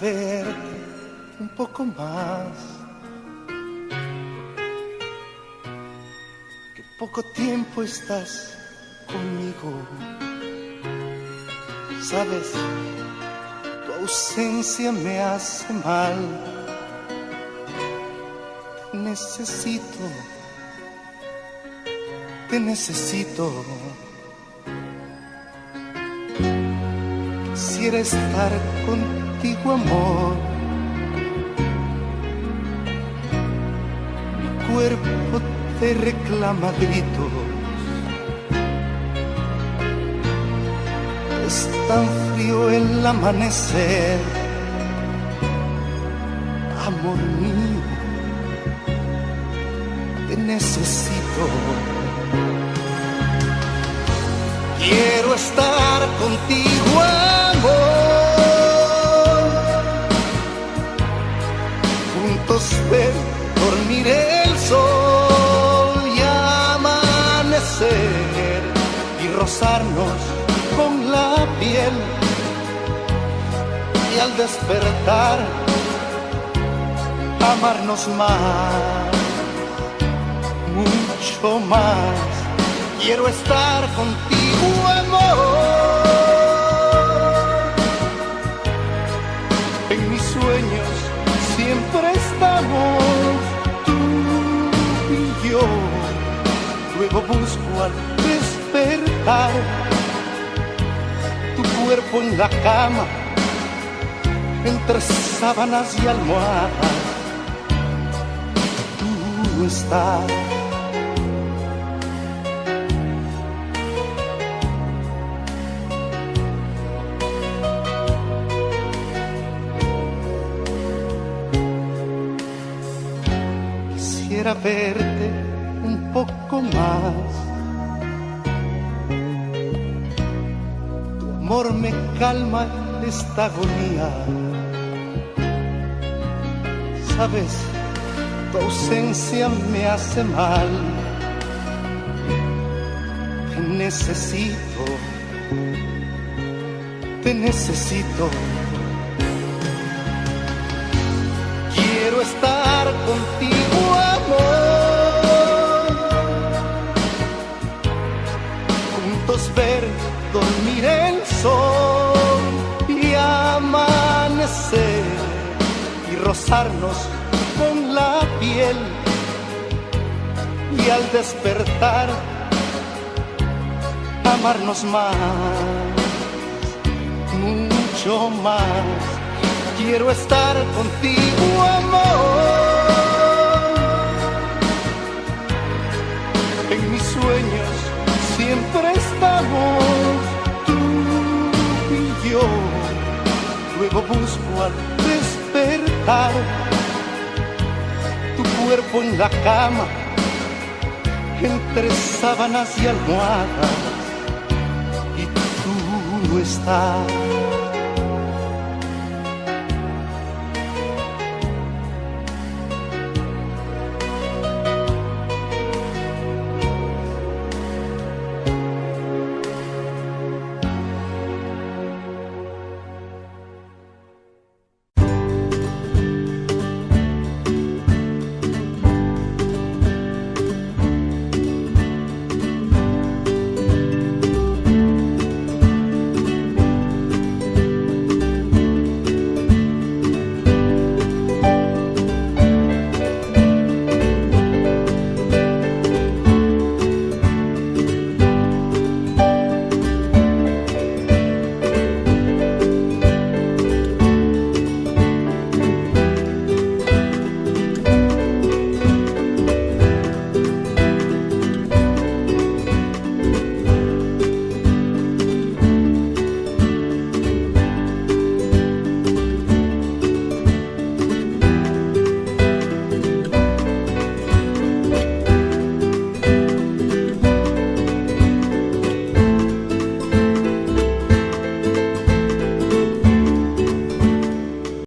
ver un poco más. Que poco tiempo estás conmigo. Sabes, tu ausencia me hace mal. Necesito, te necesito. Quisiera estar contigo, amor. Mi cuerpo te reclama gritos. Es tan frío el amanecer, amor mío, te necesito. Quiero estar contigo, ver dormir el sol y amanecer y rozarnos con la piel. Y al despertar, amarnos más, mucho más. Quiero estar contigo, Busco al despertar tu cuerpo en la cama, entre sábanas y almohadas. Tú estás. quisiera verte poco más. Tu amor me calma esta agonía. Sabes, tu ausencia me hace mal. Te necesito, te necesito. Y rozarnos con la piel. Y al despertar, amarnos más, mucho más. Quiero estar contigo, amor. En mis sueños siempre estamos tú y yo. Luego busco al despertar tu cuerpo en la cama, entre sábanas y almohadas, y tú no estás.